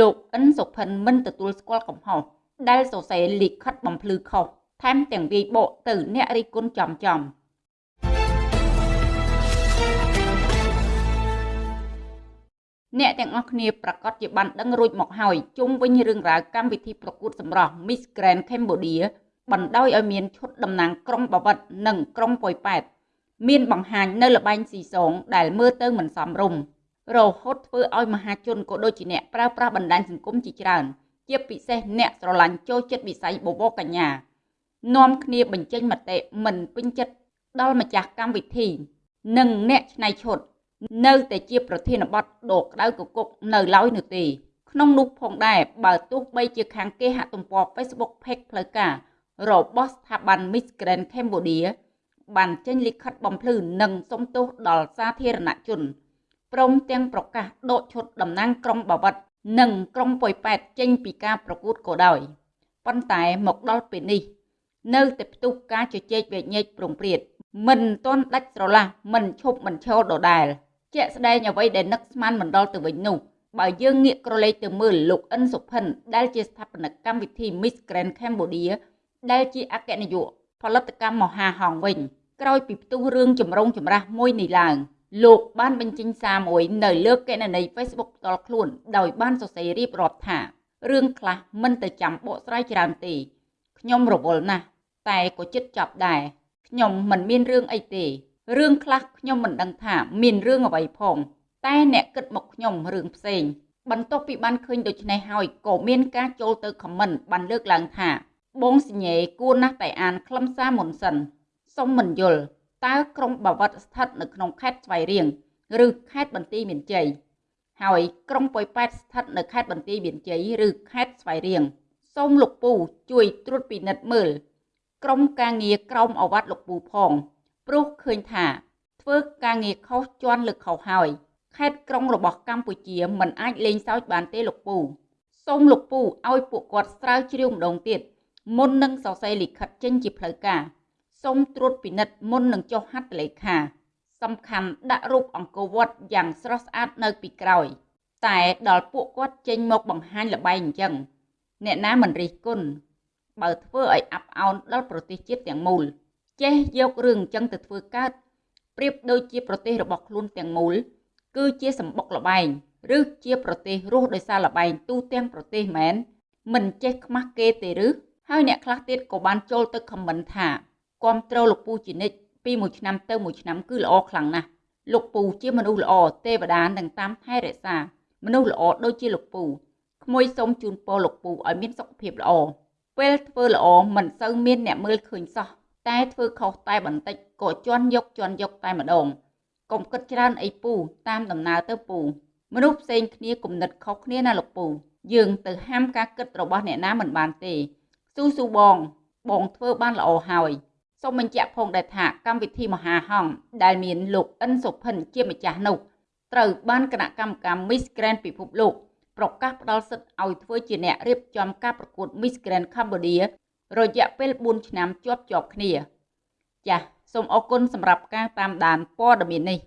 លោកអិនសុភិនមិនទទួលស្គាល់កំហុសដែលសរសេរលិខិតបំភ្លឺខុសថែមទាំងវាយបកទៅអ្នករិះគន់ចំចំអ្នកទាំងអស់គ្នាប្រកាសជាបានដឹងរួចមកហើយជុំវិញរឿងរ៉ាវកម្មវិធីប្រកួតសម្រស់ Miss Grand Cambodia បណ្ដោយឲ្យមានឈុតតំណាងក្រុងបាវិតនិងក្រុងប៉ោយប៉ែតមានបង្ហាញនៅលបែងស៊ីសងដែលមើលទៅមិនសមរម្យ រហូតធ្វើឲ្យមហាជនក៏ដូចជាអ្នកប្រើប្រាស់បណ្ដាញសង្គមជាច្រើន ជាពិសេសអ្នកស្រឡាញ់ចូលចិត្តវិស័យបបរកញ្ញានាំគ្នាបញ្ចេញមតិមិនពេញចិត្តដល់ម្ចាស់កម្មវិធី និងអ្នកច្នៃឈុតនៅតែជាប្រធានបទដកក្តៅកគុកនៅឡើយនោះទេក្នុងនោះផងដែរបើទោះបីជាខាងគេហទំព័រ Facebook Page ផ្លូវការរបស់ស្ថាប័ន Miss Grand Cambodia បានចេញលិខិតបំភ្លឺនិងសុំទោសដល់សាធារណជន ព្រមទាំងប្រកាសដកឈុតតំណាងក្រុងបាវិតនិងក្រុងប៉ោយប៉ែតចេញពីការប្រកួតក៏ដោយប៉ុន្តែមកដល់ពេលនេះ នៅតែផ្ទុះការជជែកវែកញែកប្រងព្រាតមិនទាន់ដាច់ស្រឡះមិនឈប់មិនឈរដដែល ជាក់ស្ដែងអ្វីដែលនឹកស្មានមិនដល់ទៅវិញនោះបើយើងងាកក្រឡេកទៅមើលលោកអិនសុផិនដែលជាស្ថាបនិកកម្មវិធី Miss Grand Cambodia ដែលជាអគ្គនាយកផលិតកម្មមហាហងវិញ ក្រោយពីផ្ទុះរឿងចម្រូងចម្រាសមួយនេះឡើង លោកបានបញ្ចេញសារមួយនៅលើកណនី Facebook ផ្ទាល់ខ្លួន ដោយបានសរសេររៀបរាប់ថារឿងខ្លះមិនទៅចាំបកស្រាយច្រើនទេខ្ញុំរវល់ណាស់តែក៏ចិត្តចប់ដែរខ្ញុំមិនមានរឿងអីទេរឿងខ្លះខ្ញុំមិនដឹងថាមានរឿងអ្វីផង តែអ្នកគិតមកខ្ញុំរឿងផ្សេងបន្ទាប់ពីបានឃើញដូច្នេះហើយក៏មានការចូលទៅខមមិនបានលើកឡើងថា បងសញ្ញេគួរណាស់តែអានខ្លឹមសារមុនសិនសុំមិនយល់ តើក្រុងបាវិតស្ថិតនៅក្នុងខេត្តស្វាយរៀងឬខេត្តបន្ទាយមានជ័យហើយក្រុងប៉ោយប៉ែតស្ថិតនៅខេត្តបន្ទាយមានជ័យឬខេត្តស្វាយរៀងសូមលោកពូជួយត្រួតពិនិត្យមើលក្រុមការងារក្រមអវត្តលោកពូផងព្រោះឃើញថាធ្វើការងារខុសជន់លើខុសហើយខេត្តក្រុងរបស់កម្ពុជាមិនអាចលេងសើចបានទេលោកពូសូមលោកពូឲ្យពួកគាត់ស្រាវជ្រាវម្ដងទៀតមុននឹងសរសេរលិខិតចេញជាផ្លូវការ សូមត្រួតពិនិត្យមុននឹងចុះហត្ថលេខាសំខាន់ដាក់រូបអង្គរវត្តយ៉ាងស្រស់ស្អាតនៅពីក្រោយ តែដល់ពួកគាត់ចេញមកបង្ហាញលបែងអញ្ចឹងអ្នកណាមិនរិះគន់បើធ្វើឲ្យអាប់អោនដល់ប្រទេសជាតិទាំងមូល ចេះយករឿងអញ្ចឹងទៅធ្វើកើតប្រៀបដូចជាប្រទេសរបស់ខ្លួនទាំងមូល គឺជាសម្បុកលបែងឬជាប្រទេសរស់ដោយសារលបែងទូទាំងប្រទេសមែនមិនចេះខ្មាស់គេទេឬហើយអ្នកខ្លះទៀតក៏បានចូលទៅខមមិនថា គ្រប់គ្រងលោកពូជានិច្ចពីមួយឆ្នាំទៅមួយឆ្នាំគឺល្អខ្លាំងណាស់លោកពូជាមនុស្សល្អទេវតានឹងតាមថែរក្សា មនុស្សល្អដូចជាលោកពូក្មួយសូមជូនពរលោកពូឲ្យមានសុខភាពល្អពេលធ្វើល្អមិនសូវមានអ្នកមើលឃើញសោះតែធ្វើខុសតែបន្តិចក៏ជន់យកជន់យកតែម្ដងកុំគិតច្រើនអីពូតាមដំណើរទៅពូ មនុស្សផ្សេងគ្នាគំនិតខុសគ្នាណាលោកពូ យើងទៅហាមការគិតរបស់អ្នកណាមិនបានទេស៊ូស៊ូបង បងធ្វើបានល្អហើយ សូមបញ្ជាក់ផងដែរថាកម្មវិធីមហាហង្សដែលមានលោកអិនសុភិនជាម្ចាស់នោះត្រូវបានគណៈកម្មការ Miss Grand ពិភពលោកប្រកាសផ្ដល់សិទ្ធិឲ្យធ្វើជាអ្នករៀបចំការប្រកួត Miss Grand Cambodia រយៈពេល4ឆ្នាំជាប់ជាប់គ្នា ចាសសូមអរគុណសម្រាប់ការតាមដានព័ត៌មាននេះ